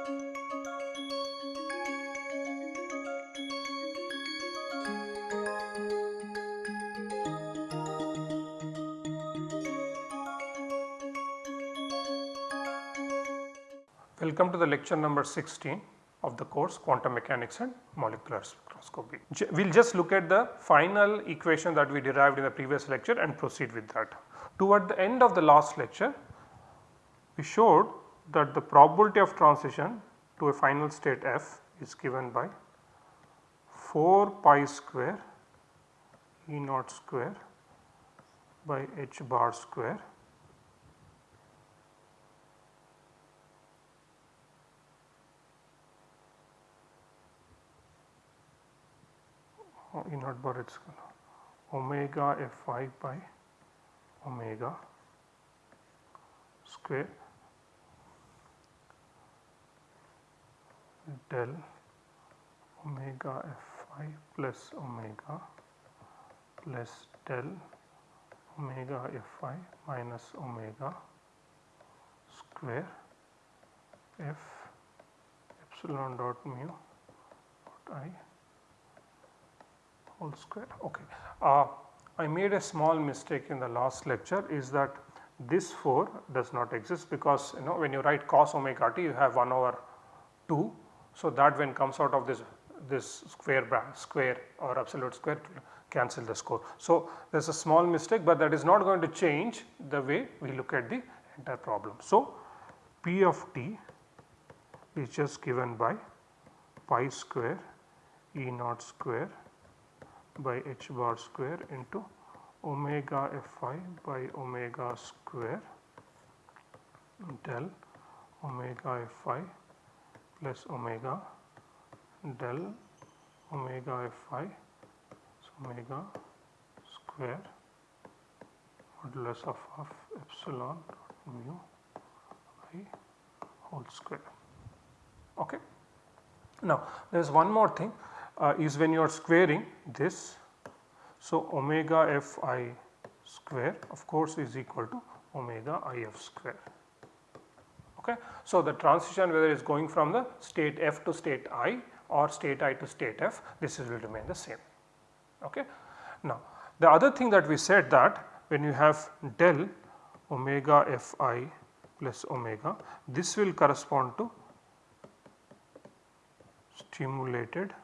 Welcome to the lecture number 16 of the course quantum mechanics and molecular spectroscopy. We will just look at the final equation that we derived in the previous lecture and proceed with that. Toward the end of the last lecture we showed that the probability of transition to a final state f is given by 4 pi square E naught square by h bar square E naught bar it's omega f i by omega square del omega f i plus omega plus del omega f i minus omega square f epsilon dot mu dot i whole square. Okay. Uh, I made a small mistake in the last lecture is that this 4 does not exist because you know when you write cos omega t you have 1 over 2. So, that when comes out of this this square bracket square or absolute square cancel the score. So, there is a small mistake, but that is not going to change the way we look at the entire problem. So, P of t is just given by pi square E naught square by h bar square into omega fi by omega square del omega fi plus omega del omega fi so omega square modulus of, of epsilon mu i whole square. Okay. Now, there is one more thing uh, is when you are squaring this. So, omega f i square of course is equal to omega i f square. Okay. So, the transition whether it is going from the state f to state i or state i to state f this will remain the same. Okay. Now, the other thing that we said that when you have del omega f i plus omega this will correspond to stimulated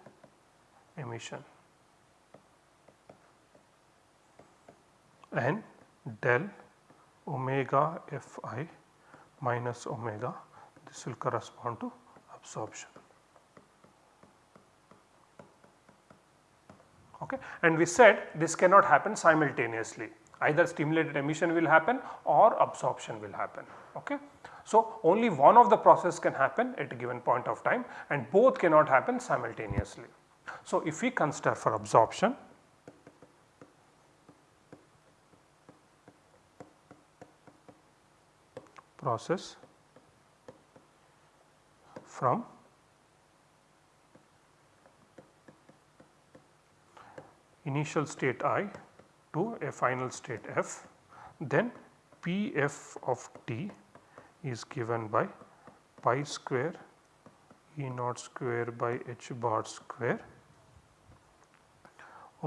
emission and del omega f i minus omega this will correspond to absorption. Okay. And we said this cannot happen simultaneously either stimulated emission will happen or absorption will happen. Okay. So, only one of the process can happen at a given point of time and both cannot happen simultaneously. So, if we consider for absorption process from initial state i to a final state f then P f of t is given by pi square E naught square by h bar square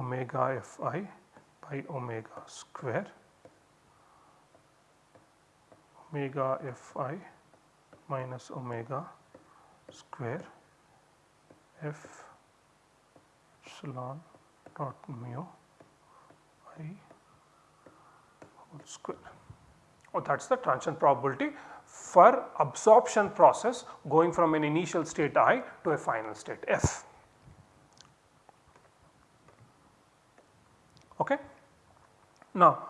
omega f i by omega square omega f i minus omega square f epsilon dot mu i whole square. Oh, that is the transition probability for absorption process going from an initial state i to a final state f. Okay. Now,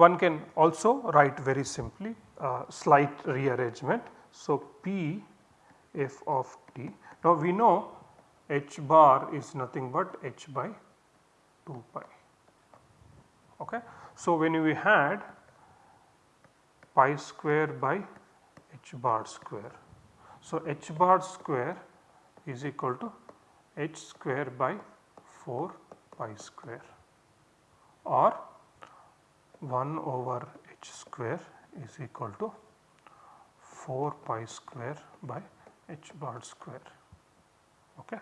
one can also write very simply uh, slight rearrangement. So, P f of t. Now, we know h bar is nothing but h by 2 pi. Okay. So, when we had pi square by h bar square. So, h bar square is equal to h square by 4 pi square or 1 over h square is equal to 4 pi square by h bar square. Okay.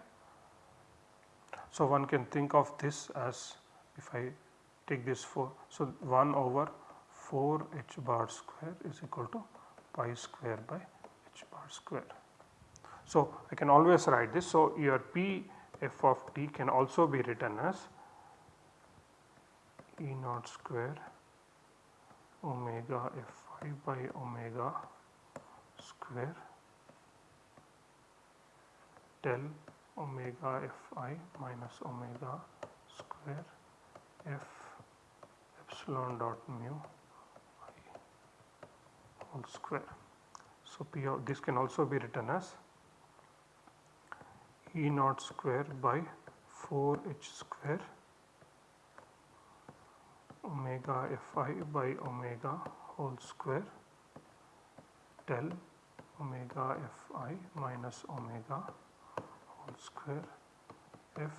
So, one can think of this as if I take this 4. So, 1 over 4 h bar square is equal to pi square by h bar square. So, I can always write this. So, your P f of t can also be written as E naught square omega f i by omega square del omega f i minus omega square f epsilon dot mu i whole square. So, P of this can also be written as E naught square by 4 h square omega fi by omega whole square del omega fi minus omega whole square f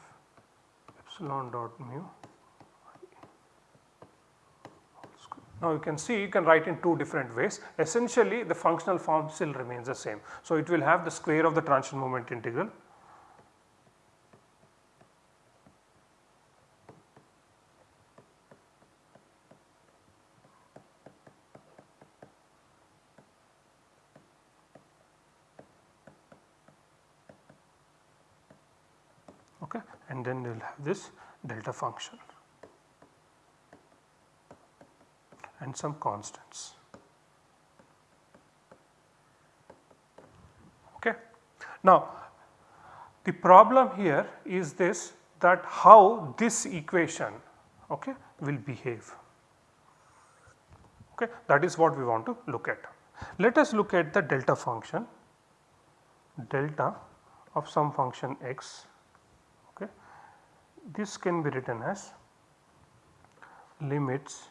epsilon dot mu Now you can see you can write in two different ways essentially the functional form still remains the same. So it will have the square of the transition moment integral okay, and then we will have this delta function and some constants. Okay. Now, the problem here is this that how this equation okay, will behave. Okay. That is what we want to look at. Let us look at the delta function delta of some function x this can be written as limits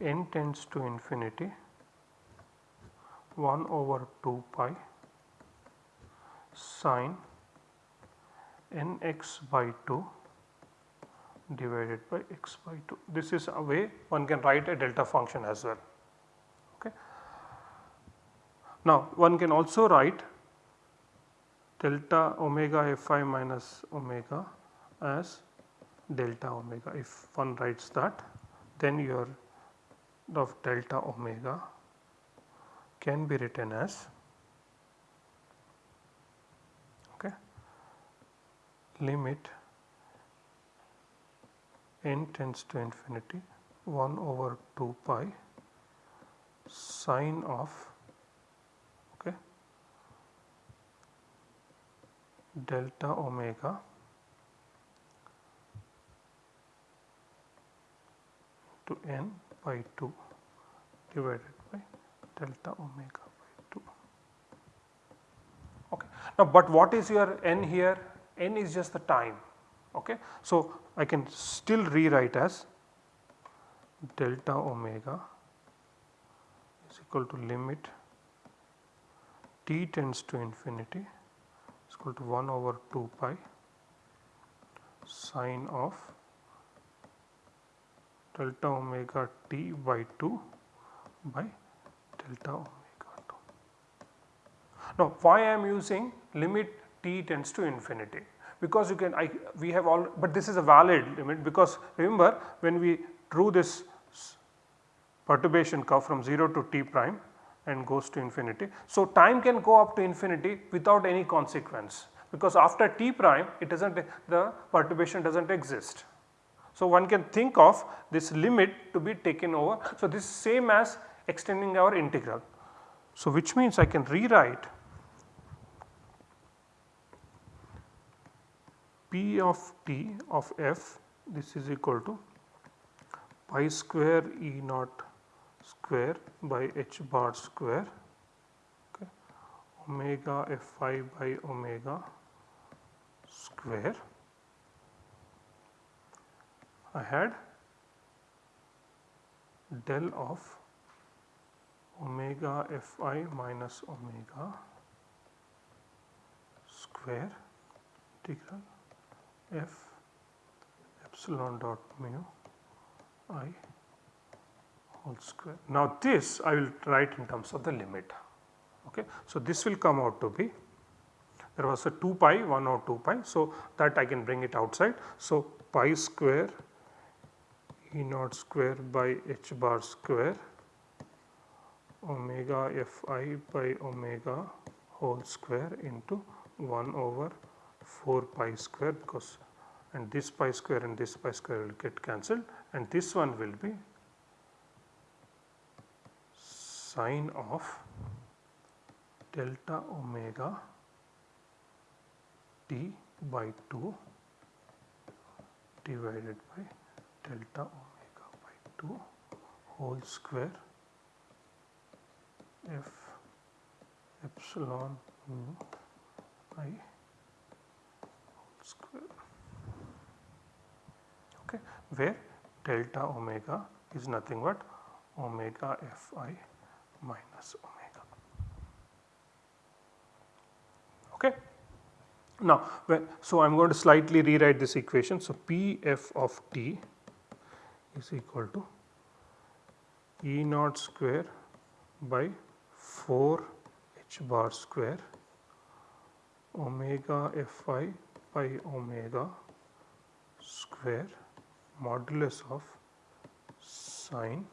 n tends to infinity 1 over 2 pi sine n x by 2 divided by x by 2. This is a way one can write a delta function as well. Okay. Now one can also write delta omega fi minus omega as delta omega. If one writes that then your of delta omega can be written as okay, limit n tends to infinity 1 over 2 pi sine of delta omega to n by 2 divided by delta omega by 2. Okay. Now, but what is your n here? n is just the time. Okay. So, I can still rewrite as delta omega is equal to limit t tends to infinity equal to 1 over 2 pi sine of delta omega t by 2 by delta omega 2. Now why I am using limit t tends to infinity because you can I we have all but this is a valid limit because remember when we drew this perturbation curve from 0 to t prime and goes to infinity. So, time can go up to infinity without any consequence because after t prime it does not the perturbation does not exist. So, one can think of this limit to be taken over. So, this is same as extending our integral. So, which means I can rewrite p of t of f this is equal to pi square e naught square by h bar square okay, omega fi by omega square. I had del of omega fi minus omega square integral f epsilon dot mu i whole square. Now this I will write in terms of the limit. Okay. So this will come out to be there was a 2 pi 1 or 2 pi. So that I can bring it outside. So pi square E naught square by h bar square omega f i by omega whole square into 1 over 4 pi square because and this pi square and this pi square will get cancelled and this one will be sine of delta omega t by 2 divided by delta omega by 2 whole square f epsilon mu i whole square. Okay, where delta omega is nothing but omega f i minus omega. Okay. Now, when, so I am going to slightly rewrite this equation. So, P f of t is equal to E naught square by 4 h bar square omega f i by omega square modulus of sine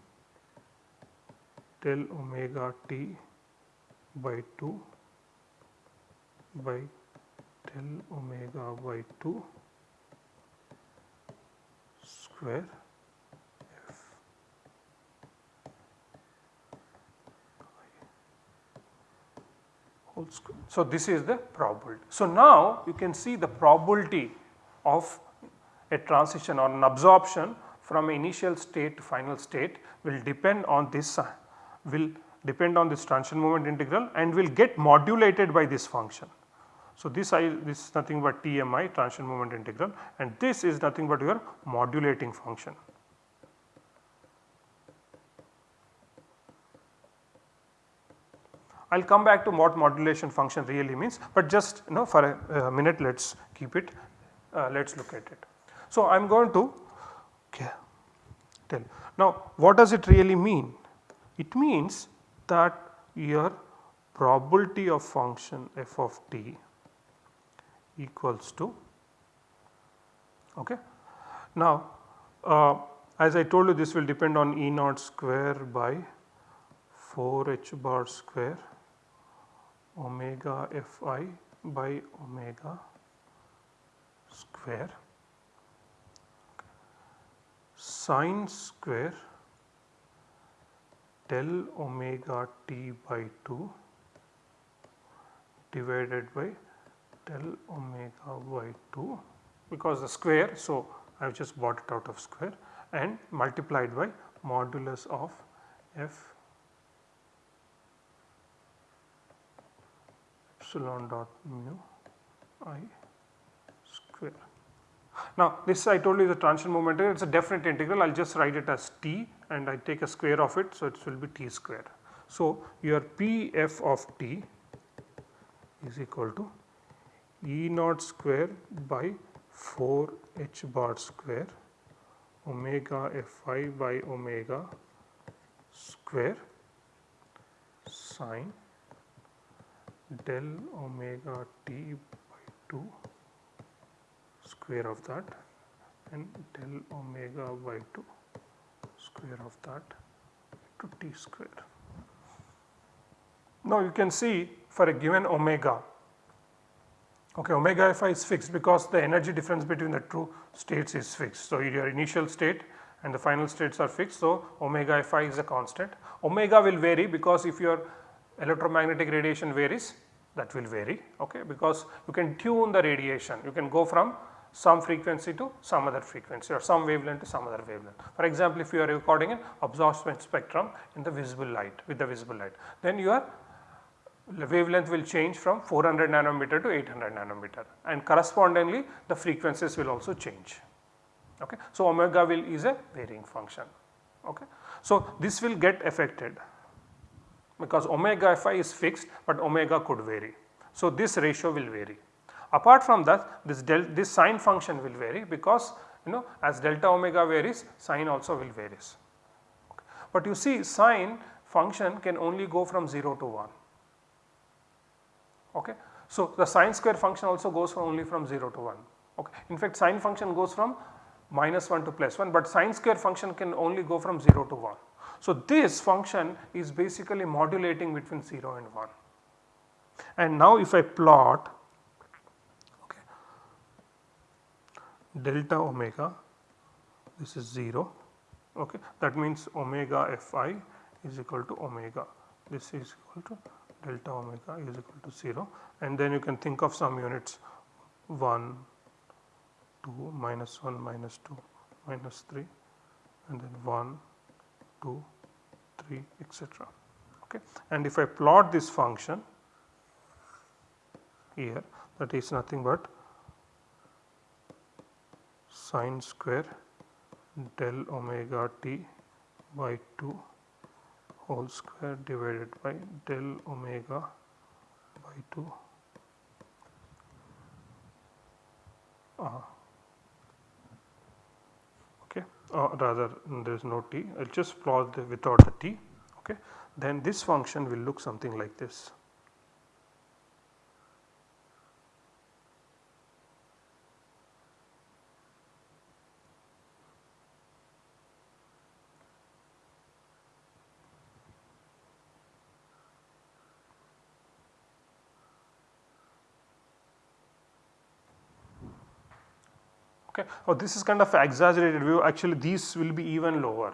del omega t by 2 by del omega by 2 square f whole square. So, this is the probability. So, now you can see the probability of a transition or an absorption from initial state to final state will depend on this uh, will depend on this transition moment integral and will get modulated by this function. So, this I this is nothing but TMI transition moment integral and this is nothing but your modulating function. I will come back to what modulation function really means, but just you know for a, a minute let us keep it uh, let us look at it. So, I am going to okay, tell now what does it really mean? It means that your probability of function f of t equals to okay. Now uh, as I told you this will depend on E naught square by 4 h bar square omega f i by omega square sine square del omega t by 2 divided by del omega by 2 because the square. So, I have just brought it out of square and multiplied by modulus of f epsilon dot mu i square. Now this I told you the transition moment it is a definite integral I will just write it as t and I take a square of it so it will be t square. So your p f of t is equal to E naught square by 4 h bar square omega f i by omega square sine del omega t by 2 square of that and del omega by 2 square of that to t square. Now you can see for a given omega okay omega fi is fixed because the energy difference between the two states is fixed. So your initial state and the final states are fixed. So omega fi is a constant. Omega will vary because if your electromagnetic radiation varies that will vary okay because you can tune the radiation you can go from some frequency to some other frequency or some wavelength to some other wavelength. For example, if you are recording an absorption spectrum in the visible light with the visible light then your wavelength will change from 400 nanometer to 800 nanometer and correspondingly the frequencies will also change. Okay. So, omega will is a varying function. Okay. So, this will get affected because omega fi is fixed, but omega could vary. So, this ratio will vary. Apart from that this del this sine function will vary because you know as delta omega varies sine also will varies. but you see sine function can only go from 0 to 1. Okay. So, the sine square function also goes from only from 0 to 1. Okay. In fact, sine function goes from minus 1 to plus 1, but sine square function can only go from 0 to 1. So, this function is basically modulating between 0 and 1. And now if I plot delta omega this is 0 okay, that means omega fi is equal to omega this is equal to delta omega is equal to 0 and then you can think of some units 1, 2, minus 1, minus 2, minus 3 and then 1, 2, 3 etc. Okay. And if I plot this function here that is nothing but sine square del omega t by 2 whole square divided by del omega by 2 uh, okay. Uh, rather there is no t. I will just plot the without the t. Okay. Then this function will look something like this. okay. Oh, this is kind of exaggerated view actually these will be even lower.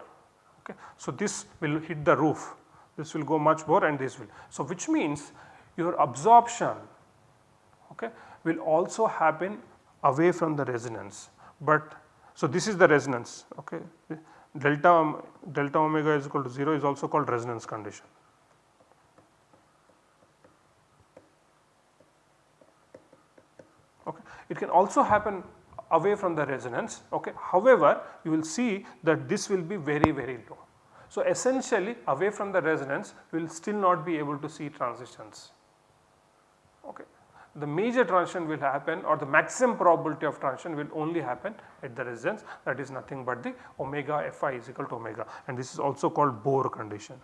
Okay. So, this will hit the roof this will go much more and this will. So, which means your absorption okay, will also happen away from the resonance, but so this is the resonance okay. delta delta omega is equal to 0 is also called resonance condition. Okay. It can also happen away from the resonance okay. However, you will see that this will be very very low. So, essentially away from the resonance we will still not be able to see transitions. Okay. The major transition will happen or the maximum probability of transition will only happen at the resonance that is nothing but the omega fi is equal to omega and this is also called Bohr condition.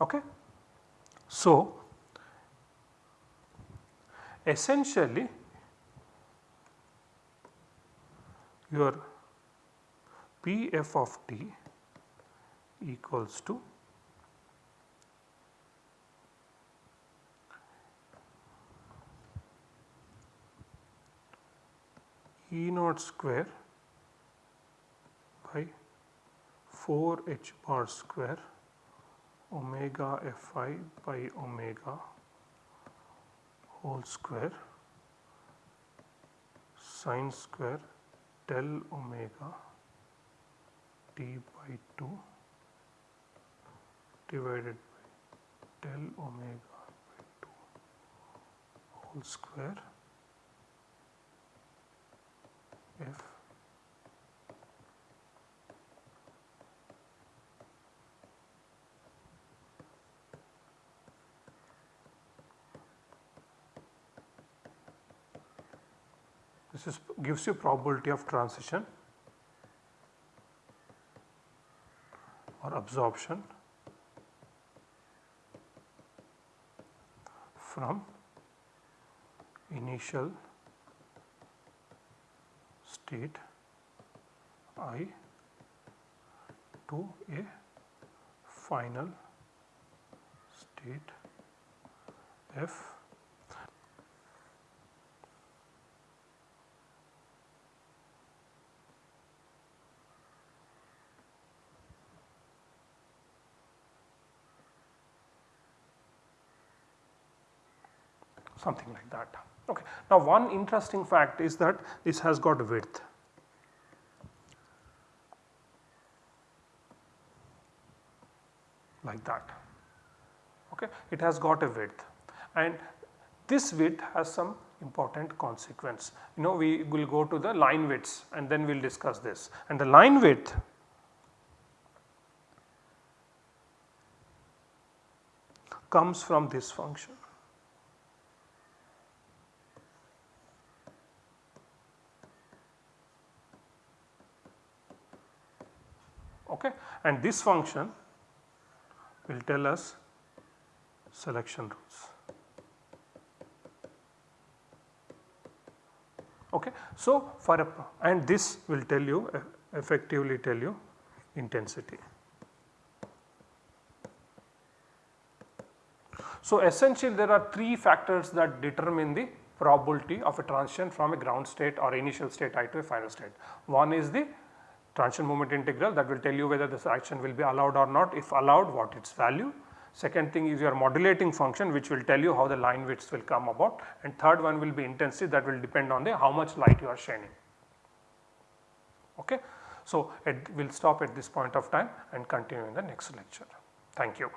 Okay. So, essentially your P f of t equals to E naught square by 4 h bar square omega fi by omega whole square sine square del omega t by 2 divided by del omega by 2 whole square f This is gives you probability of transition or absorption from initial state I to a final state F something like that. Okay. Now one interesting fact is that this has got width. like that okay it has got a width and this width has some important consequence you know we will go to the line widths and then we will discuss this and the line width comes from this function okay and this function will tell us selection rules. Okay. So, for a and this will tell you effectively tell you intensity. So, essentially there are 3 factors that determine the probability of a transition from a ground state or initial state i to a final state. One is the transition moment integral that will tell you whether this action will be allowed or not if allowed what its value. Second thing is your modulating function which will tell you how the line widths will come about and third one will be intensity that will depend on the how much light you are shining. Okay. So, we will stop at this point of time and continue in the next lecture. Thank you.